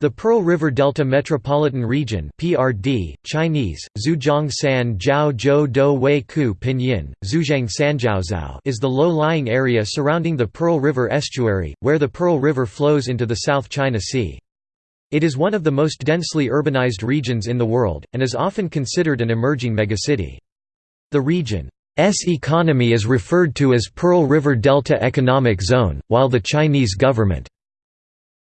The Pearl River Delta Metropolitan Region (PRD), Chinese: Pinyin, is the low-lying area surrounding the Pearl River estuary, where the Pearl River flows into the South China Sea. It is one of the most densely urbanized regions in the world, and is often considered an emerging megacity. The region's economy is referred to as Pearl River Delta Economic Zone, while the Chinese government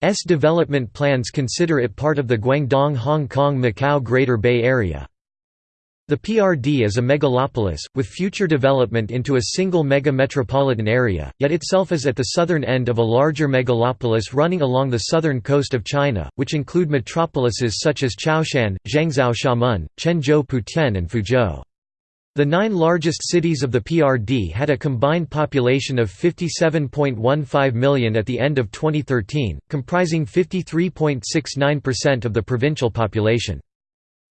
S development plans consider it part of the Guangdong-Hong Kong-Macau Greater Bay Area. The PRD is a megalopolis, with future development into a single mega-metropolitan area, yet itself is at the southern end of a larger megalopolis running along the southern coast of China, which include metropolises such as Chaoshan, Zhangzhou Xiamen, Quanzhou Putian and Fuzhou. The nine largest cities of the PRD had a combined population of 57.15 million at the end of 2013, comprising 53.69% of the provincial population.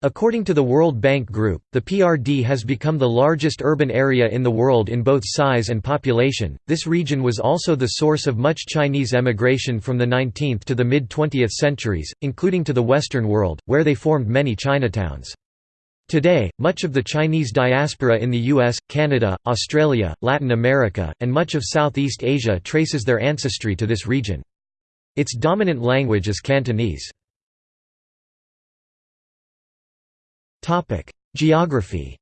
According to the World Bank Group, the PRD has become the largest urban area in the world in both size and population. This region was also the source of much Chinese emigration from the 19th to the mid 20th centuries, including to the Western world, where they formed many Chinatowns. Today, much of the Chinese diaspora in the US, Canada, Australia, Latin America, and much of Southeast Asia traces their ancestry to this region. Its dominant language is Cantonese. Geography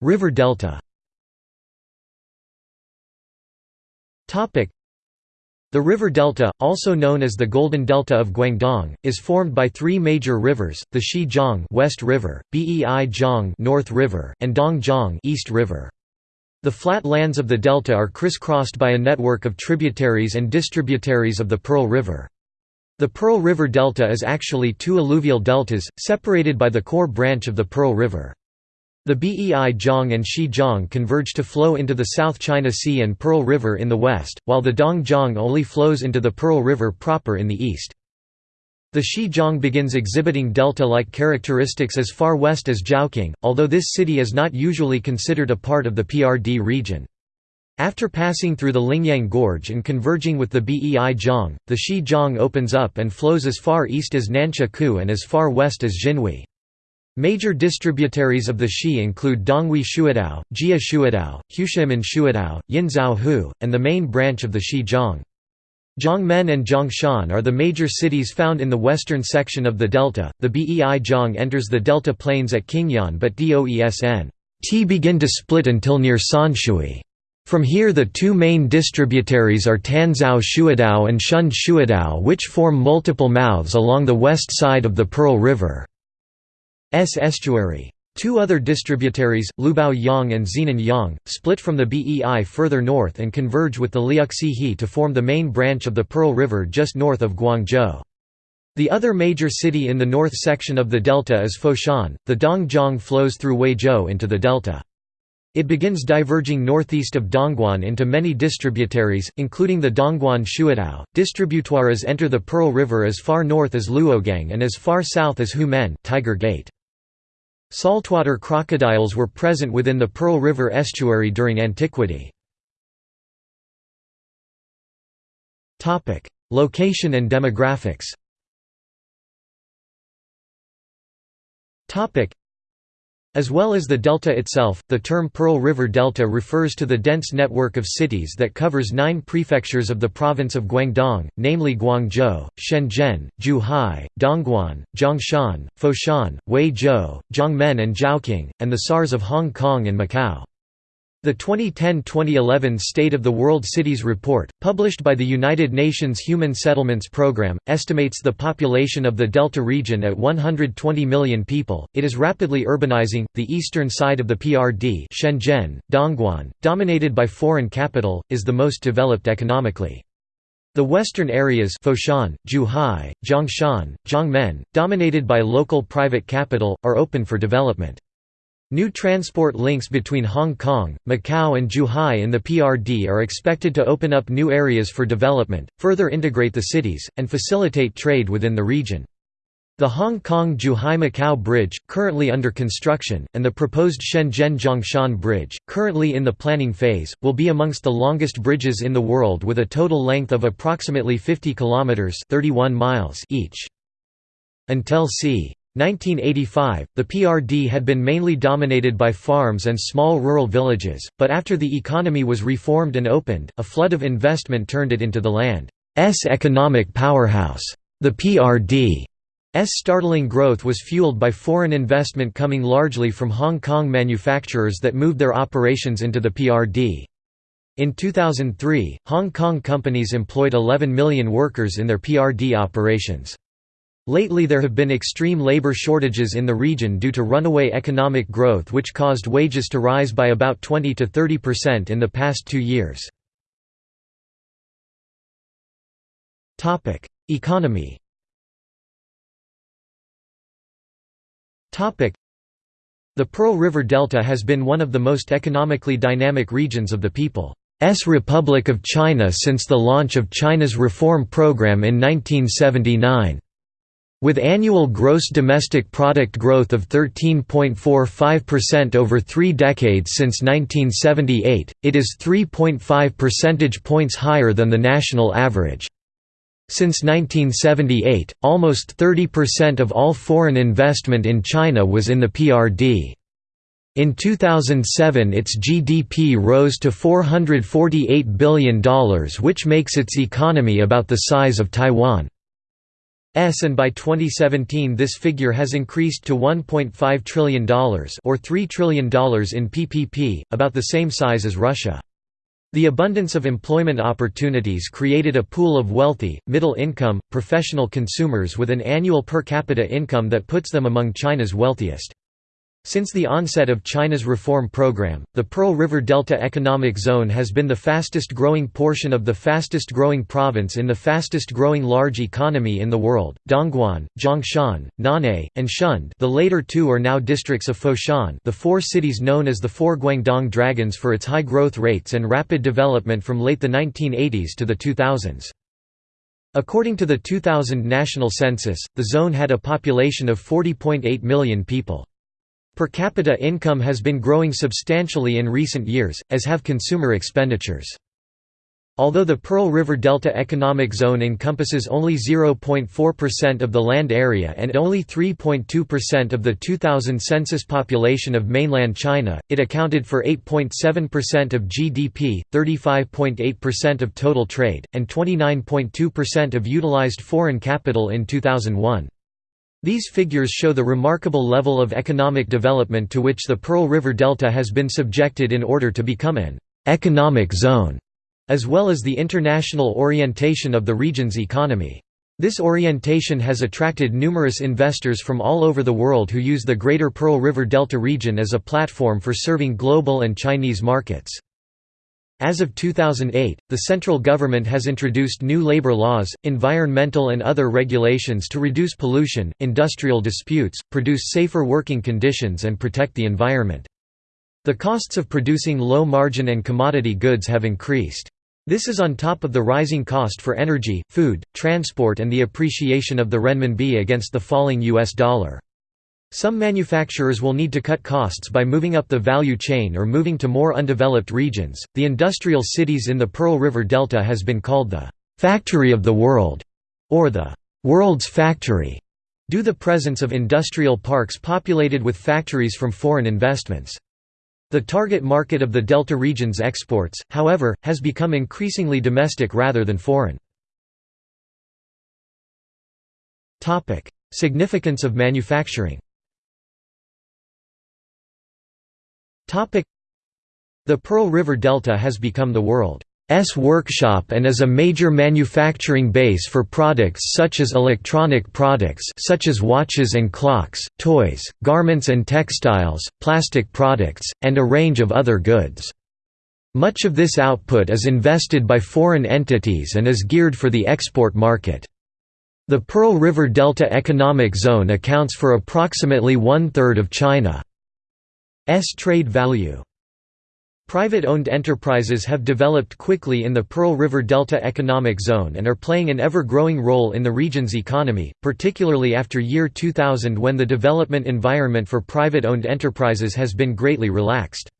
River delta the river delta, also known as the Golden Delta of Guangdong, is formed by three major rivers: the Xi-jiang West River, Bei-jiang North River, and Dong-jiang East River. The flat lands of the delta are crisscrossed by a network of tributaries and distributaries of the Pearl River. The Pearl River Delta is actually two alluvial deltas, separated by the core branch of the Pearl River. The Bei-jiang and Xi-jiang converge to flow into the South China Sea and Pearl River in the west, while the Dong-jiang only flows into the Pearl River proper in the east. The Xi-jiang begins exhibiting delta-like characteristics as far west as Zhaoqing, although this city is not usually considered a part of the PRD region. After passing through the Lingyang Gorge and converging with the Bei-jiang, the Xi-jiang opens up and flows as far east as Nansha Ku and as far west as Xinhui. Major distributaries of the Xi include Donghui Shuidao, Jia Shuidao, Hushimen Shuidao, Yinzhou Hu, and the main branch of the Xi-jiang. Jiangmen and Jiangshan are the major cities found in the western section of the delta. The Bei-jiang enters the delta plains at Qingyuan but Doesn T begin to split until near Sanshui. From here the two main distributaries are Tanzhou Shuidao and Shun Shuidao which form multiple mouths along the west side of the Pearl River. S estuary. Two other distributaries, Lubao Yang and Xinan Yang, split from the Bei further north and converge with the Liuxihe to form the main branch of the Pearl River just north of Guangzhou. The other major city in the north section of the delta is Foshan. The Dongjiang flows through Huizhou into the delta. It begins diverging northeast of Dongguan into many distributaries, including the Dongguan Shuidao. Distributaries enter the Pearl River as far north as Luogang and as far south as Humen Tiger Gate. Saltwater crocodiles were present within the Pearl River estuary during antiquity. Location and demographics as well as the delta itself, the term Pearl River Delta refers to the dense network of cities that covers nine prefectures of the province of Guangdong, namely Guangzhou, Shenzhen, Zhuhai, Dongguan, Zhongshan, Foshan, Huizhou, Jiangmen and Zhaoqing, and the SARS of Hong Kong and Macau. The 2010–2011 State of the World Cities Report, published by the United Nations Human Settlements Programme, estimates the population of the Delta region at 120 million people. It is rapidly urbanizing. The eastern side of the PRD, Shenzhen, Dongguan, dominated by foreign capital, is the most developed economically. The western areas Foshan, Zhuhai, Zhongshan, Jiangmen, dominated by local private capital, are open for development. New transport links between Hong Kong, Macau and Zhuhai in the PRD are expected to open up new areas for development, further integrate the cities, and facilitate trade within the region. The Hong Kong-Zhuhai-Macau Bridge, currently under construction, and the proposed Shenzhen-Zhongshan Bridge, currently in the planning phase, will be amongst the longest bridges in the world with a total length of approximately 50 kilometers (31 miles) each. Until c. 1985, the PRD had been mainly dominated by farms and small rural villages, but after the economy was reformed and opened, a flood of investment turned it into the land's economic powerhouse. The PRD's startling growth was fueled by foreign investment coming largely from Hong Kong manufacturers that moved their operations into the PRD. In 2003, Hong Kong companies employed 11 million workers in their PRD operations. Lately there have been extreme labor shortages in the region due to runaway economic growth which caused wages to rise by about 20 to 30% in the past two years. Economy The Pearl River Delta has been one of the most economically dynamic regions of the People's Republic of China since the launch of China's reform program in 1979. With annual gross domestic product growth of 13.45% over three decades since 1978, it is 3.5 percentage points higher than the national average. Since 1978, almost 30% of all foreign investment in China was in the PRD. In 2007 its GDP rose to $448 billion which makes its economy about the size of Taiwan. And by 2017 this figure has increased to $1.5 trillion or $3 trillion in PPP, about the same size as Russia. The abundance of employment opportunities created a pool of wealthy, middle-income, professional consumers with an annual per capita income that puts them among China's wealthiest. Since the onset of China's reform program, the Pearl River Delta Economic Zone has been the fastest growing portion of the fastest growing province in the fastest growing large economy in the world. Dongguan, Zhongshan, Nanhai, and Shunde the later two are now districts of Foshan the four cities known as the Four Guangdong Dragons for its high growth rates and rapid development from late the 1980s to the 2000s. According to the 2000 national census, the zone had a population of 40.8 million people. Per capita income has been growing substantially in recent years, as have consumer expenditures. Although the Pearl River Delta Economic Zone encompasses only 0.4% of the land area and only 3.2% of the 2000 census population of mainland China, it accounted for 8.7% of GDP, 35.8% of total trade, and 29.2% of utilized foreign capital in 2001. These figures show the remarkable level of economic development to which the Pearl River Delta has been subjected in order to become an «economic zone», as well as the international orientation of the region's economy. This orientation has attracted numerous investors from all over the world who use the Greater Pearl River Delta region as a platform for serving global and Chinese markets. As of 2008, the central government has introduced new labor laws, environmental and other regulations to reduce pollution, industrial disputes, produce safer working conditions and protect the environment. The costs of producing low-margin and commodity goods have increased. This is on top of the rising cost for energy, food, transport and the appreciation of the renminbi against the falling US dollar. Some manufacturers will need to cut costs by moving up the value chain or moving to more undeveloped regions. The industrial cities in the Pearl River Delta has been called the factory of the world or the world's factory due to the presence of industrial parks populated with factories from foreign investments. The target market of the Delta region's exports, however, has become increasingly domestic rather than foreign. Significance of manufacturing The Pearl River Delta has become the world's workshop and is a major manufacturing base for products such as electronic products such as watches and clocks, toys, garments and textiles, plastic products, and a range of other goods. Much of this output is invested by foreign entities and is geared for the export market. The Pearl River Delta Economic Zone accounts for approximately one-third of China. S trade value. Private-owned enterprises have developed quickly in the Pearl River Delta Economic Zone and are playing an ever-growing role in the region's economy, particularly after year 2000 when the development environment for private-owned enterprises has been greatly relaxed.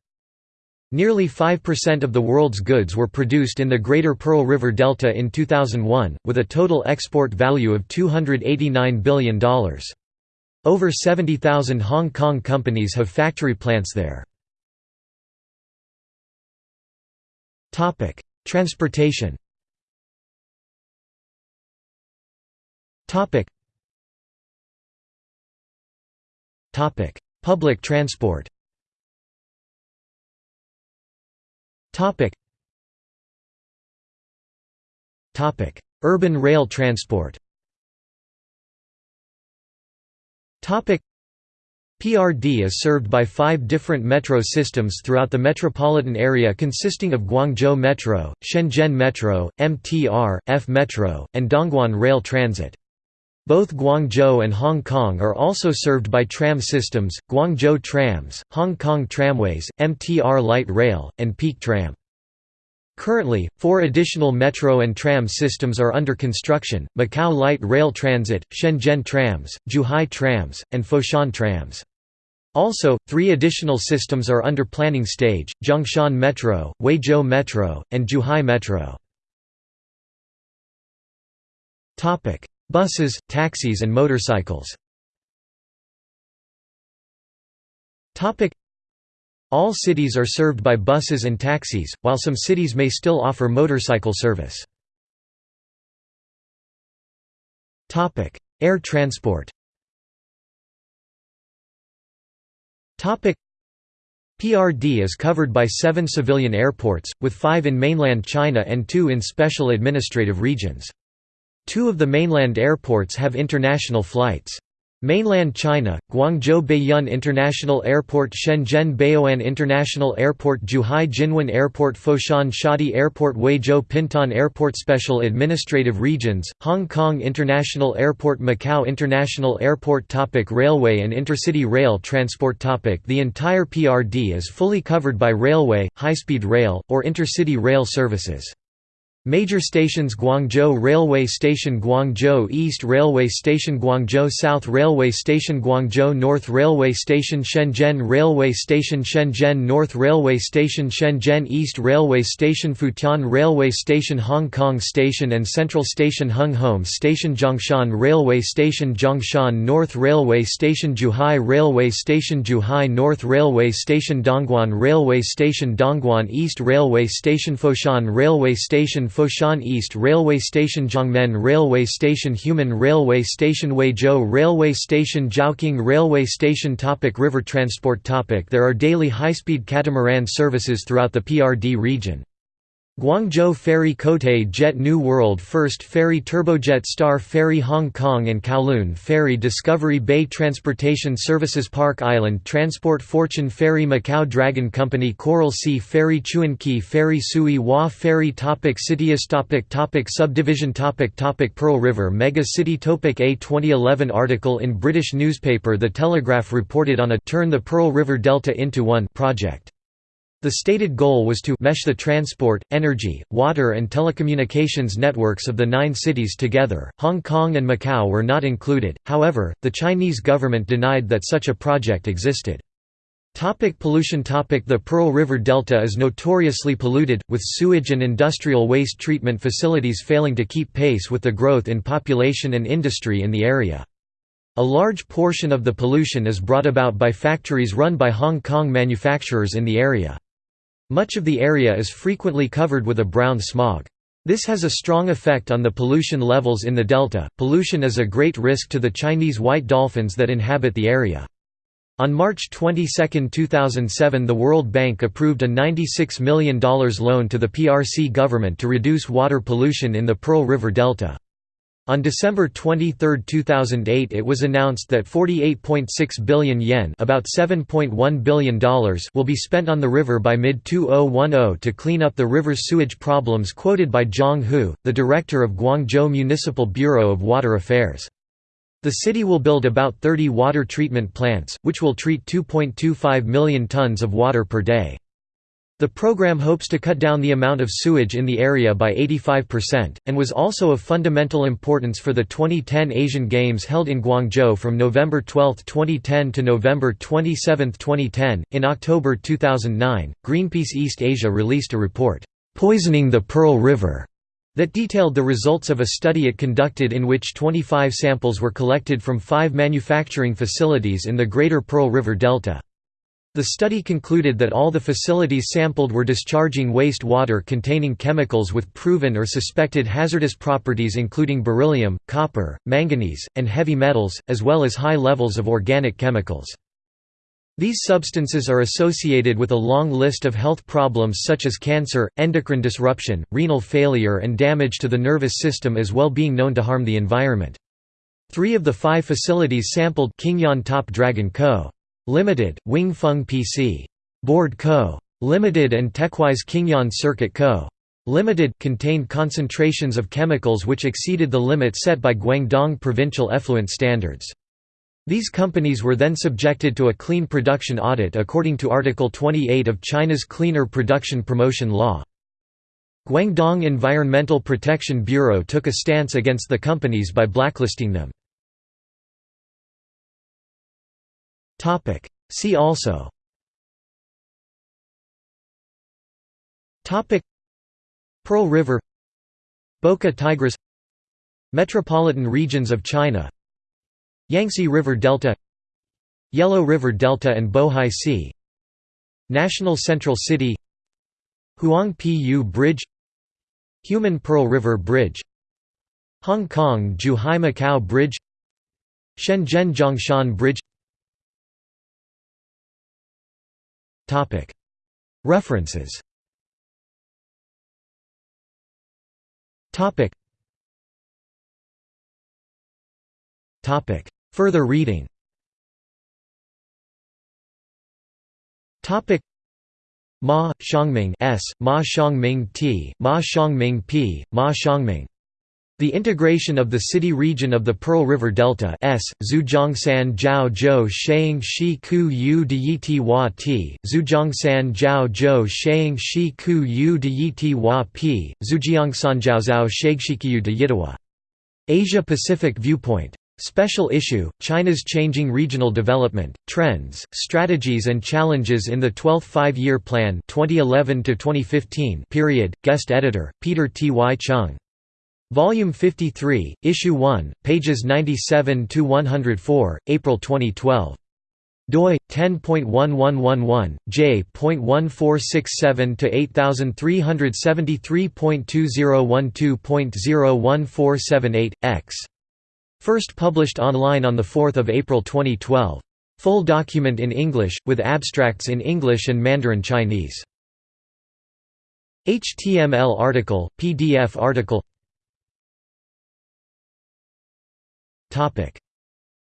Nearly 5% of the world's goods were produced in the Greater Pearl River Delta in 2001, with a total export value of $289 billion. Over 70,000 Hong Kong companies have factory plants there. Transportation. Public transport. Urban rail transport. PRD is served by five different metro systems throughout the metropolitan area consisting of Guangzhou Metro, Shenzhen Metro, MTR, F Metro, and Dongguan Rail Transit. Both Guangzhou and Hong Kong are also served by tram systems, Guangzhou Trams, Hong Kong Tramways, MTR Light Rail, and Peak Tram. Currently, four additional metro and tram systems are under construction, Macau Light Rail Transit, Shenzhen Trams, Zhuhai Trams, and Foshan Trams. Also, three additional systems are under planning stage, Zhongshan Metro, Huizhou Metro, and Zhuhai Metro. Buses, taxis and motorcycles all cities are served by buses and taxis, while some cities may still offer motorcycle service. Air transport PRD is covered by seven civilian airports, with five in mainland China and two in special administrative regions. Two of the mainland airports have international flights. Mainland China, Guangzhou Baiyun International Airport Shenzhen Baoan International Airport Zhuhai Jinwan Airport Foshan Shadi Airport Huizhou Pingtan Airport Special Administrative Regions, Hong Kong International Airport Macau International Airport topic Railway and intercity rail transport topic The entire PRD is fully covered by railway, high-speed rail, or intercity rail services. Major stations Guangzhou Railway Station Guangzhou East Railway Station Guangzhou South Railway Station Guangzhou North Railway Station Shenzhen Railway Station Shenzhen North Railway Station Shenzhen East Railway Station Futian Railway Station Hong Kong Station and Central Station Hung Hom Station Zhongshan Railway Station Zhongshan North Railway Station Zhuhai Railway Station Zhuhai North Railway Station Dongguan Railway Station Dongguan East Railway Station Foshan Railway Station Foshan East Railway Station Jiangmen Railway Station Humen Railway Station Huizhou Railway Station Zhaoqing Railway Station topic River transport topic There are daily high-speed catamaran services throughout the PRD region. Guangzhou Ferry Cotai Jet New World First Ferry Turbojet Star Ferry Hong Kong and Kowloon Ferry Discovery Bay Transportation Services Park Island Transport Fortune Ferry Macau Dragon Company Coral Sea Ferry Chuan Key Ferry Sui Hua Ferry topic Cities topic topic Subdivision topic topic Pearl River Mega City topic A 2011 article in British newspaper The Telegraph reported on a «Turn the Pearl River Delta into One» project. The stated goal was to mesh the transport, energy, water and telecommunications networks of the nine cities together. Hong Kong and Macau were not included, however, the Chinese government denied that such a project existed. Topic pollution topic The Pearl River Delta is notoriously polluted, with sewage and industrial waste treatment facilities failing to keep pace with the growth in population and industry in the area. A large portion of the pollution is brought about by factories run by Hong Kong manufacturers in the area. Much of the area is frequently covered with a brown smog. This has a strong effect on the pollution levels in the delta. Pollution is a great risk to the Chinese white dolphins that inhabit the area. On March 22, 2007 the World Bank approved a $96 million loan to the PRC government to reduce water pollution in the Pearl River Delta. On December 23, 2008 it was announced that 48.6 billion yen about $7.1 billion will be spent on the river by mid-2010 to clean up the river's sewage problems quoted by Zhang Hu, the director of Guangzhou Municipal Bureau of Water Affairs. The city will build about 30 water treatment plants, which will treat 2.25 million tons of water per day. The program hopes to cut down the amount of sewage in the area by 85%, and was also of fundamental importance for the 2010 Asian Games held in Guangzhou from November 12, 2010 to November 27, 2010. In October 2009, Greenpeace East Asia released a report, Poisoning the Pearl River, that detailed the results of a study it conducted in which 25 samples were collected from five manufacturing facilities in the Greater Pearl River Delta. The study concluded that all the facilities sampled were discharging waste water containing chemicals with proven or suspected hazardous properties including beryllium, copper, manganese, and heavy metals, as well as high levels of organic chemicals. These substances are associated with a long list of health problems such as cancer, endocrine disruption, renal failure and damage to the nervous system as well being known to harm the environment. Three of the five facilities sampled Qingyuan Top Dragon Co. Limited, Wing Feng PC. Board Co. Limited and Techwise Qingyuan Circuit Co. Limited contained concentrations of chemicals which exceeded the limit set by Guangdong provincial effluent standards. These companies were then subjected to a clean production audit according to Article 28 of China's Cleaner Production Promotion Law. Guangdong Environmental Protection Bureau took a stance against the companies by blacklisting them. Topic. See also. Topic. Pearl River. Bocca Tigris. Metropolitan regions of China. Yangtze River Delta. Yellow River Delta and Bohai Sea. National Central City. Huang Pu Bridge. Humen Pearl River Bridge. Hong Kong Zhuhai Macau Bridge. Shenzhen Zhongshan Bridge References Further reading Ma, Xiangming S., Ma Xiangming T., Ma Xiangming P., Ma Xiangming the integration of the city region of the Pearl River Delta S. Zhujiangsan Jiao Zhou Shang Shi Ku Yu De Yiti Hua Ti, Zhujiangsan Jiao Zhou Shang Shi Ku Yu De Yiti Hua P, Zhujiangsan Zhao Shagshikiyu De Yitawa. Asia Pacific Viewpoint. Special issue, China's Changing Regional Development, Trends, Strategies and Challenges in the 12th Five-Year Plan 2011 period, guest editor, Peter T. Y. Chung. Volume 53, Issue 1, pages 97–104, April 2012. doi 10.1111 j.1467 to 8373.2012.01478 x. First published online on the 4th of April 2012. Full document in English with abstracts in English and Mandarin Chinese. HTML article, PDF article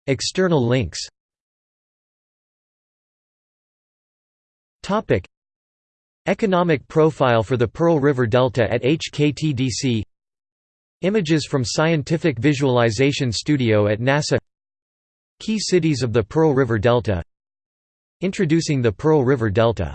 External links. Topic. Economic profile for the Pearl River Delta at HKTDC Images from Scientific Visualization Studio at NASA. Key cities of the Pearl River Delta. Introducing the Pearl River Delta